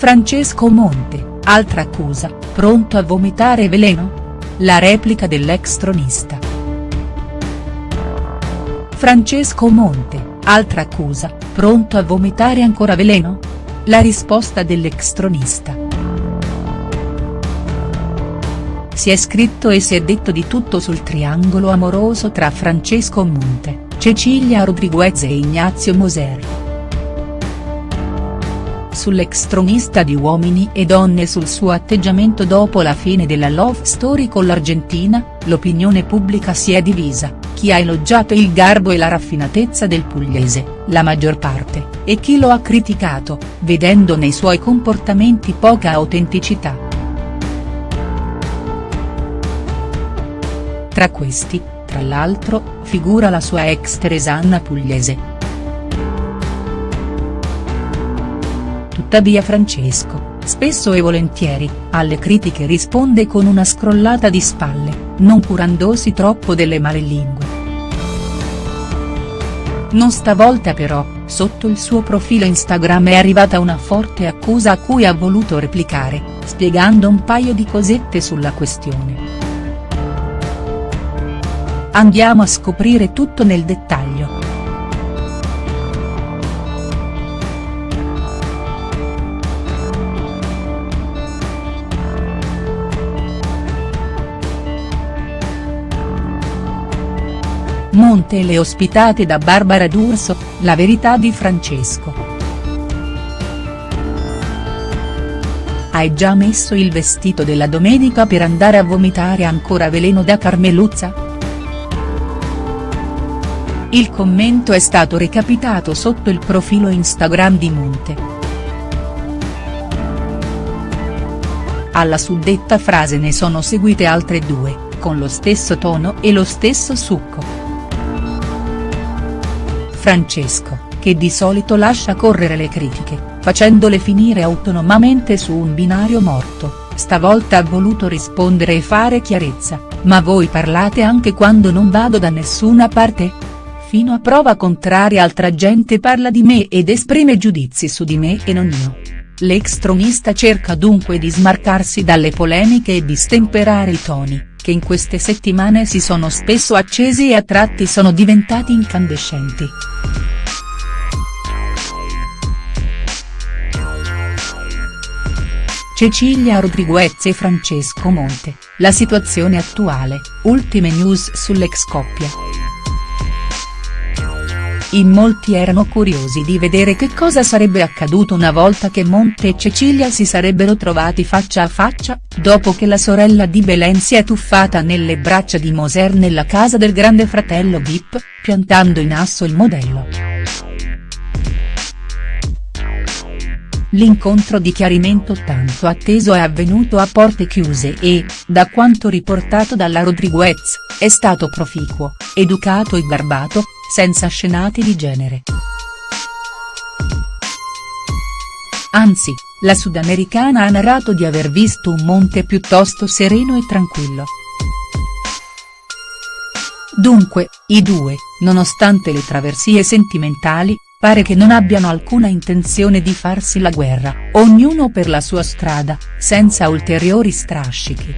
Francesco Monte, altra accusa, pronto a vomitare veleno? La replica dell'ex tronista. Francesco Monte, altra accusa, pronto a vomitare ancora veleno? La risposta dell'ex tronista. Si è scritto e si è detto di tutto sul triangolo amoroso tra Francesco Monte, Cecilia Rodriguez e Ignazio Moser sull'ex tronista di Uomini e Donne e sul suo atteggiamento dopo la fine della love story con l'Argentina, l'opinione pubblica si è divisa, chi ha elogiato il garbo e la raffinatezza del pugliese, la maggior parte, e chi lo ha criticato, vedendo nei suoi comportamenti poca autenticità. Tra questi, tra l'altro, figura la sua ex Teresanna Pugliese, Tuttavia Francesco, spesso e volentieri, alle critiche risponde con una scrollata di spalle, non curandosi troppo delle malelingue. Non stavolta però, sotto il suo profilo Instagram è arrivata una forte accusa a cui ha voluto replicare, spiegando un paio di cosette sulla questione. Andiamo a scoprire tutto nel dettaglio. Monte e le ospitate da Barbara D'Urso, la verità di Francesco. Hai già messo il vestito della domenica per andare a vomitare ancora veleno da Carmeluzza?. Il commento è stato recapitato sotto il profilo Instagram di Monte. Alla suddetta frase ne sono seguite altre due, con lo stesso tono e lo stesso succo. Francesco, che di solito lascia correre le critiche, facendole finire autonomamente su un binario morto, stavolta ha voluto rispondere e fare chiarezza, ma voi parlate anche quando non vado da nessuna parte? Fino a prova contraria altra gente parla di me ed esprime giudizi su di me e non io. L'ex tronista cerca dunque di smarcarsi dalle polemiche e di stemperare i toni, che in queste settimane si sono spesso accesi e a tratti sono diventati incandescenti. Cecilia Rodriguez e Francesco Monte, la situazione attuale, ultime news sull'ex coppia. In molti erano curiosi di vedere che cosa sarebbe accaduto una volta che Monte e Cecilia si sarebbero trovati faccia a faccia, dopo che la sorella di Belen si è tuffata nelle braccia di Moser nella casa del grande fratello Vip, piantando in asso il modello. L'incontro di chiarimento tanto atteso è avvenuto a porte chiuse e, da quanto riportato dalla Rodriguez, è stato proficuo, educato e garbato, senza scenate di genere. Anzi, la sudamericana ha narrato di aver visto un monte piuttosto sereno e tranquillo. Dunque, i due, nonostante le traversie sentimentali, pare che non abbiano alcuna intenzione di farsi la guerra, ognuno per la sua strada, senza ulteriori strascichi.